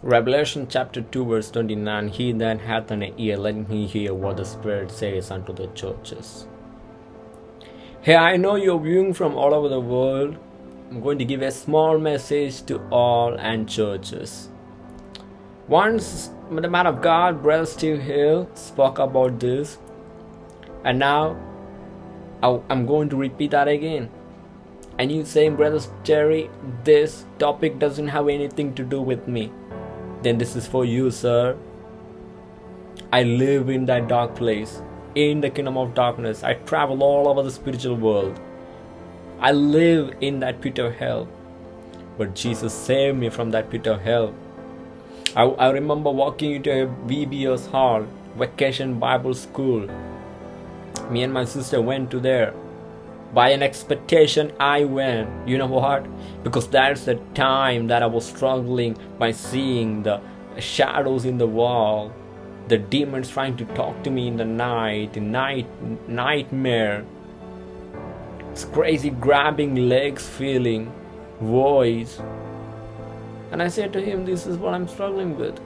Revelation chapter 2, verse 29 He that hath an ear, let him hear what the Spirit says unto the churches. Hey, I know you're viewing from all over the world. I'm going to give a small message to all and churches. Once the man of God, Brother Steve Hill, spoke about this, and now I'm going to repeat that again. And you saying, Brother Jerry, this topic doesn't have anything to do with me then this is for you, sir. I live in that dark place, in the kingdom of darkness. I travel all over the spiritual world. I live in that pit of hell. But Jesus saved me from that pit of hell. I, I remember walking into a VBS hall, vacation Bible school. Me and my sister went to there by an expectation I went. You know what? Because that's the time that I was struggling by seeing the shadows in the wall, the demons trying to talk to me in the night, night nightmare. It's crazy grabbing legs feeling, voice. And I said to him, This is what I'm struggling with.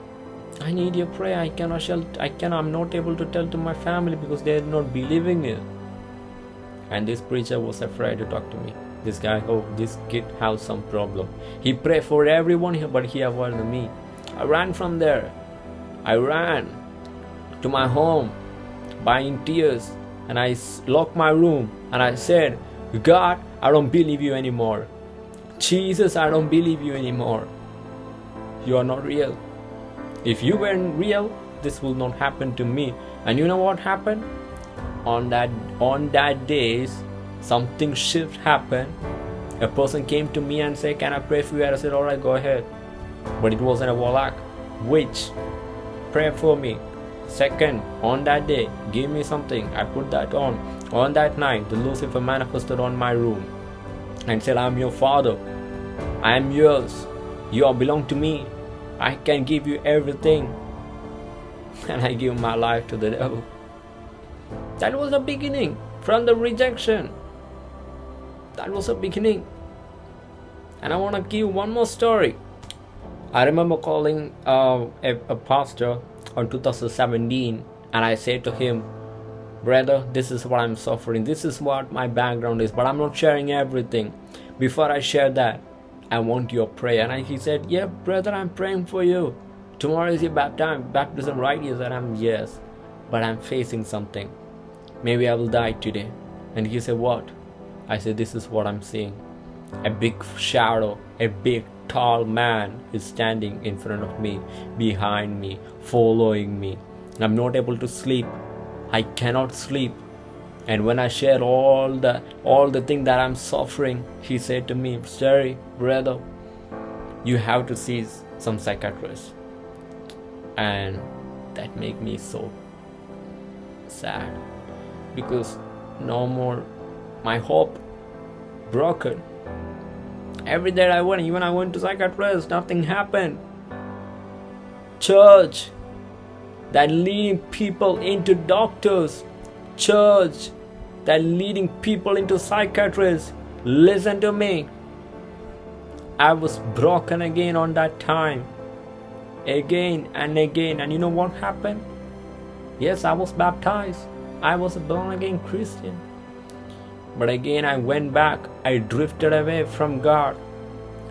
I need your prayer. I cannot shall I cannot I'm not able to tell to my family because they're not believing it and this preacher was afraid to talk to me. This guy oh this kid has some problem. He prayed for everyone here but he avoided me. I ran from there. I ran to my home buying tears and i locked my room and i said god i don't believe you anymore. Jesus i don't believe you anymore. You are not real. If you weren't real this will not happen to me. And you know what happened on that on that days something shift happened. A person came to me and said can i pray for you? And i said all right go ahead. But it wasn't a warlock which pray for me. Second on that day give me something. I put that on. On that night the lucifer manifested on my room and said i'm your father. I am yours. You all belong to me. I can give you everything. And i give my life to the devil that was the beginning from the rejection. That was the beginning. And I want to give one more story. I remember calling uh, a, a pastor on 2017 and I said to him, Brother, this is what I'm suffering. This is what my background is, but I'm not sharing everything. Before I share that, I want your prayer. And I, he said, Yeah, brother, I'm praying for you. Tomorrow is your baptism, baptism, right? He said, I'm yes, but I'm facing something. Maybe I will die today. And he said, What? I said, This is what I'm seeing. A big shadow, a big tall man is standing in front of me, behind me, following me. I'm not able to sleep. I cannot sleep. And when I shared all the all the thing that I'm suffering, he said to me, Sorry, brother, you have to see some psychiatrist. And that made me so sad because no more my hope broken. Every day i went even i went to psychiatrist nothing happened. Church that leading people into doctors. Church that leading people into psychiatrists. Listen to me. I was broken again on that time. Again and again. And you know what happened? Yes i was baptized I was a born again Christian. But again, I went back, I drifted away from God,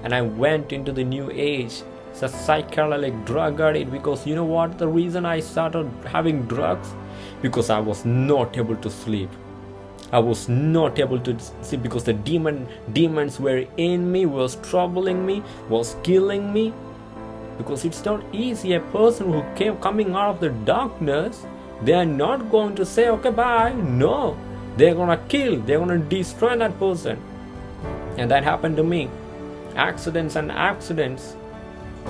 and I went into the new age. It's a psychedelic drug addict because you know what? The reason I started having drugs? Because I was not able to sleep. I was not able to sleep because the demon demons were in me, was troubling me, was killing me. Because it's not easy. A person who came coming out of the darkness they are not going to say okay bye. No. They're gonna kill they're gonna destroy that person. And that happened to me. Accidents and accidents.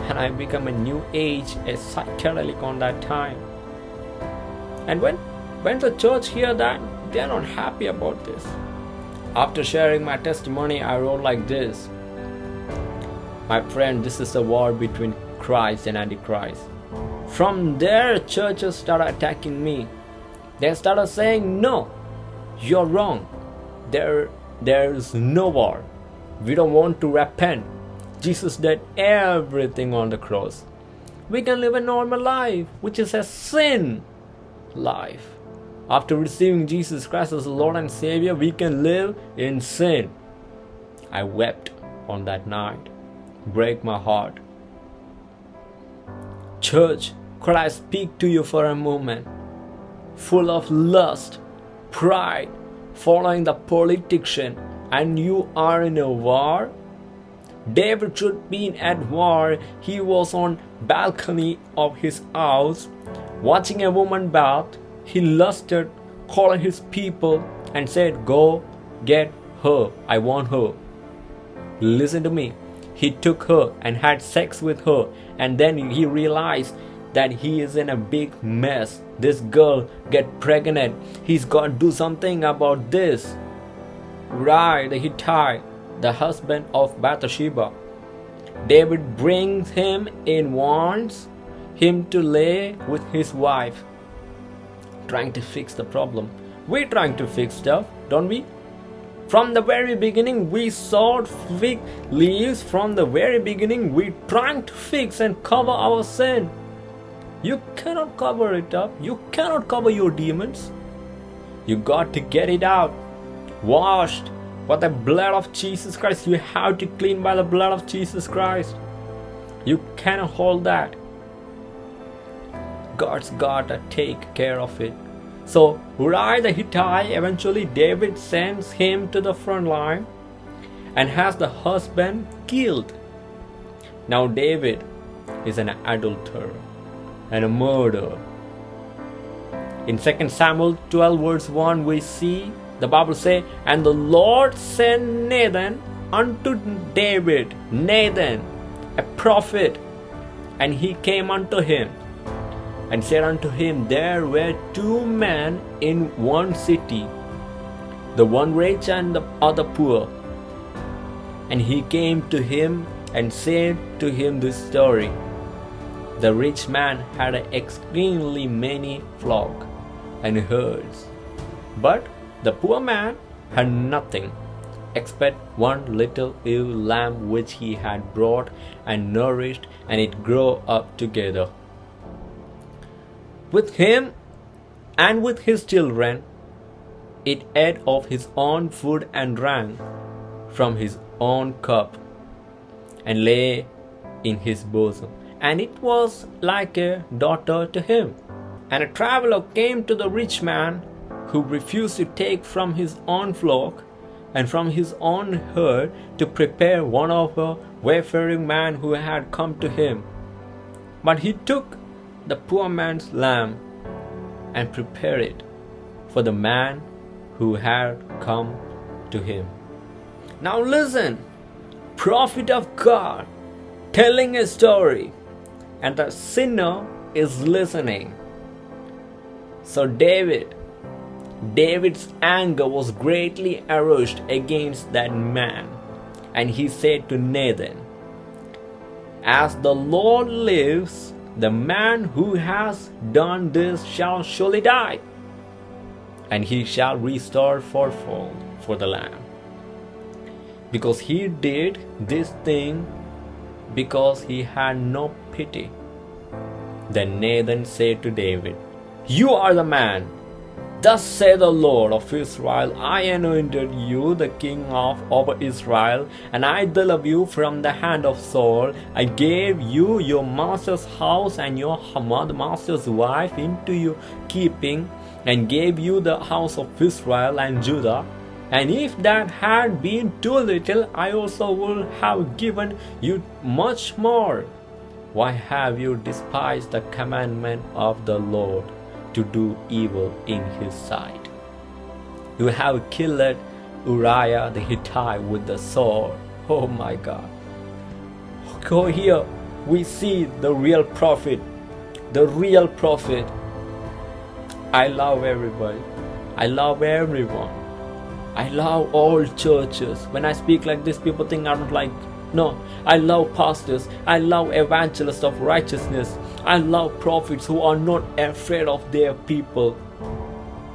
And i become a new age a psychedelic on that time. And when when the church hear that they're not happy about this. After sharing my testimony i wrote like this. My friend this is a war between christ and antichrist from there, churches started attacking me. They started saying, No, you're wrong. There, there's no war. We don't want to repent. Jesus did everything on the cross. we can live a normal life, which is a sin life. After receiving Jesus Christ as Lord and Savior, we can live in sin. I wept on that night. Break my heart. Church, could I speak to you for a moment? Full of lust, pride, following the politician, and you are in a war? David should be at war. He was on balcony of his house, watching a woman bath. He lusted, calling his people, and said, Go get her. I want her. Listen to me. He took her and had sex with her, and then he realized that he is in a big mess. This girl get pregnant. He's got to do something about this. Uriah, the Hittite, the husband of Bathsheba. David brings him in, wants him to lay with his wife, trying to fix the problem. We're trying to fix stuff, don't we? From the very beginning, we sowed fig leaves. From the very beginning, we trying to fix and cover our sin. You cannot cover it up. You cannot cover your demons. You got to get it out. Washed by the blood of Jesus Christ. You have to clean by the blood of Jesus Christ. You cannot hold that. God's got to take care of it. So Uriah the Hittite, eventually David sends him to the front line and has the husband killed. Now David is an adulterer and a murder. In 2 Samuel 12 verse 1 we see the Bible say, And the Lord sent Nathan unto David, Nathan, a prophet, and he came unto him and said unto him, There were two men in one city, the one rich and the other poor. And he came to him and said to him this story. The rich man had extremely many flock and herds, but the poor man had nothing except one little ewe lamb which he had brought and nourished, and it grew up together with him and with his children. It ate of his own food and drank from his own cup and lay in his bosom. And it was like a daughter to him. And a traveler came to the rich man who refused to take from his own flock and from his own herd to prepare one of a wayfaring man who had come to him. But he took the poor man's lamb and prepared it for the man who had come to him. Now listen, prophet of God telling a story, and the sinner is listening. So David, David's anger was greatly aroused against that man, and he said to Nathan, As the Lord lives, the man who has done this shall surely die, and he shall restore fourfold for the lamb. Because he did this thing because he had no pity. Then Nathan said to David, You are the man Thus saith the Lord of Israel, I anointed you the king of over Israel, and I delivered you from the hand of Saul. I gave you your master's house and your master's wife into your keeping, and gave you the house of Israel and Judah. And if that had been too little, I also would have given you much more. Why have you despised the commandment of the Lord? to do evil in his sight. You have killed Uriah the Hittite with the sword. Oh my God. Go here, we see the real prophet. The real prophet. I love everybody. I love everyone. I love all churches. When I speak like this, people think I don't like. No, I love pastors. I love evangelists of righteousness. I love prophets who are not afraid of their people.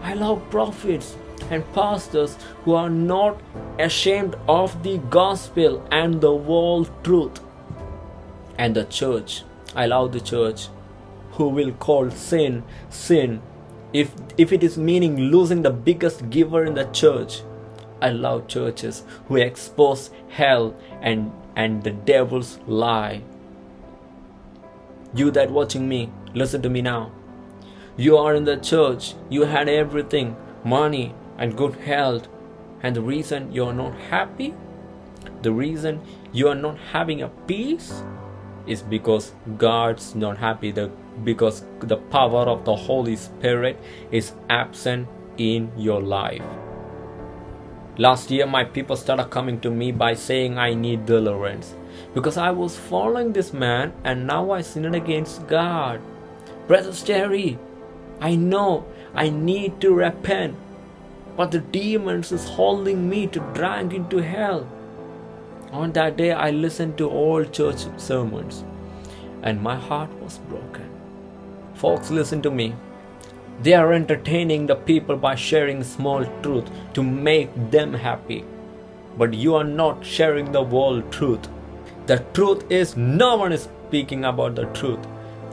I love prophets and pastors who are not ashamed of the gospel and the world truth. And the church, I love the church who will call sin sin if if it is meaning losing the biggest giver in the church. I love churches who expose hell and and the devil's lie. You that watching me, listen to me now. You are in the church, you had everything, money and good health, and the reason you are not happy, the reason you are not having a peace is because God's not happy, the, because the power of the Holy Spirit is absent in your life. Last year, my people started coming to me by saying I need deliverance because I was following this man and now I sinned against God. Brother Terry, I know I need to repent, but the demons is holding me to drag into hell. On that day, I listened to all church sermons and my heart was broken. Folks, listen to me. They are entertaining the people by sharing small truth to make them happy. But you are not sharing the whole truth. The truth is, no one is speaking about the truth.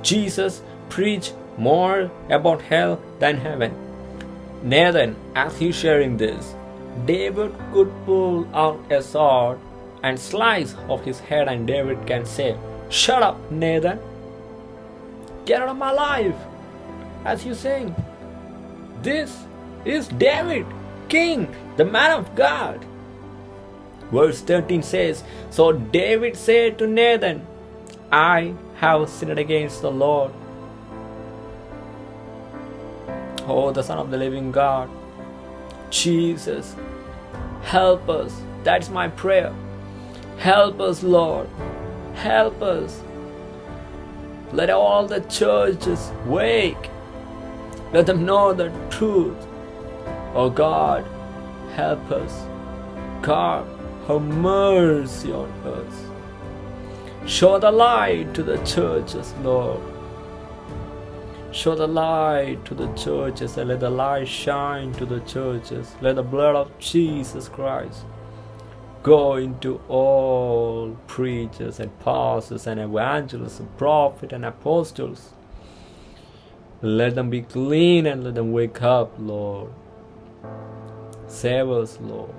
Jesus preached more about hell than heaven. Nathan, as he sharing this, David could pull out a sword and slice off his head, and David can say, Shut up, Nathan. Get out of my life. As you saying, this is David, King, the man of God. Verse 13 says, So David said to Nathan, I have sinned against the Lord. Oh, the Son of the living God. Jesus, help us. That's my prayer. Help us, Lord. Help us. Let all the churches wake. Let them know the truth. Oh God, help us. God, have mercy on us. Show the light to the churches, Lord. Show the light to the churches and let the light shine to the churches. Let the blood of Jesus Christ go into all preachers and pastors and evangelists and prophets and apostles. Let them be clean and let them wake up, Lord. Save us, Lord.